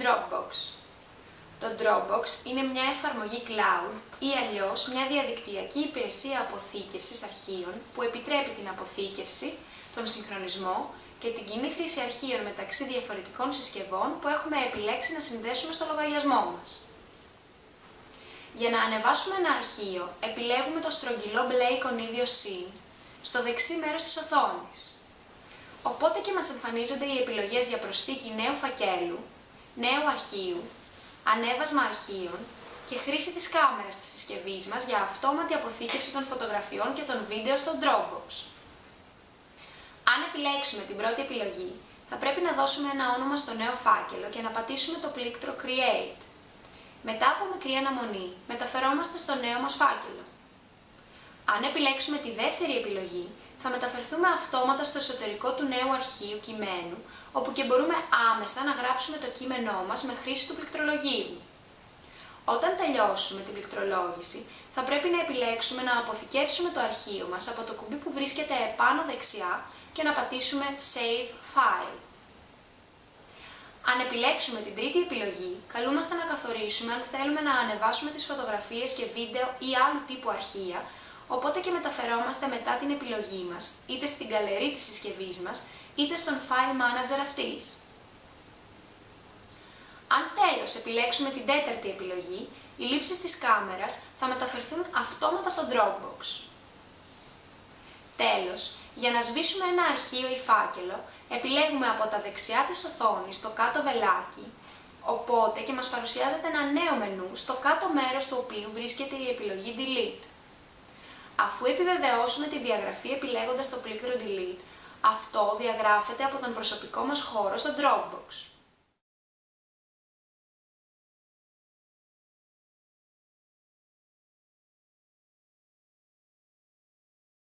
Dropbox Το Dropbox είναι μια εφαρμογή cloud ή αλλιώς μια διαδικτυακή υπηρεσία αποθήκευσης αρχείων που επιτρέπει την αποθήκευση, τον συγχρονισμό και την κοινή χρήση αρχείων μεταξύ διαφορετικών συσκευών που έχουμε επιλέξει να συνδέσουμε στο λογαριασμό μας. Για να ανεβάσουμε ένα αρχείο, επιλέγουμε το στρογγυλό μπλε εικονίδιο Συν στο δεξί μέρος της οθόνης. Οπότε και μας εμφανίζονται οι επιλογές για προσθήκη νέου φακέλου, νέου αρχείου, ανέβασμα αρχείων και χρήση της κάμερας της συσκευής μας για αυτόματη αποθήκευση των φωτογραφιών και των βίντεο στο Dropbox. Αν επιλέξουμε την πρώτη επιλογή, θα πρέπει να δώσουμε ένα όνομα στο νέο φάκελο και να πατήσουμε το πλήκτρο Create. Μετά από μικρή αναμονή, μεταφερόμαστε στο νέο μας φάκελο. Αν επιλέξουμε τη δεύτερη επιλογή, θα μεταφερθούμε αυτόματα στο εσωτερικό του νέου αρχείου κειμένου, όπου και μπορούμε άμεσα να γράψουμε το κείμενό μας με χρήση του πληκτρολογίου. Όταν τελειώσουμε την πληκτρολόγηση, θα πρέπει να επιλέξουμε να αποθηκεύσουμε το αρχείο μας από το κουμπί που βρίσκεται επάνω δεξιά και να πατήσουμε Save File. Αν επιλέξουμε την τρίτη επιλογή, καλούμαστε να καθορίσουμε αν θέλουμε να ανεβάσουμε τις φωτογραφίες και βίντεο ή άλλου τύπου αρχεία, οπότε και μεταφερόμαστε μετά την επιλογή μας, είτε στην καλερί της συσκευής μας, είτε στον File Manager αυτής. Αν τέλος επιλέξουμε την τέταρτη επιλογή, οι λήψεις της κάμερας θα μεταφερθούν αυτόματα στο Dropbox. Τέλος, για να σβήσουμε ένα αρχείο ή φάκελο, επιλέγουμε από τα δεξιά της οθόνης το κάτω βελάκι, οπότε και μας παρουσιάζεται ένα νέο μενού στο κάτω μέρος του οποίου βρίσκεται η επιλογή Delete. Αφού επιβεβαιώσουμε τη διαγραφή επιλέγοντας το πλήκτρο Delete, αυτό διαγράφεται από τον προσωπικό μας χώρο στο Dropbox.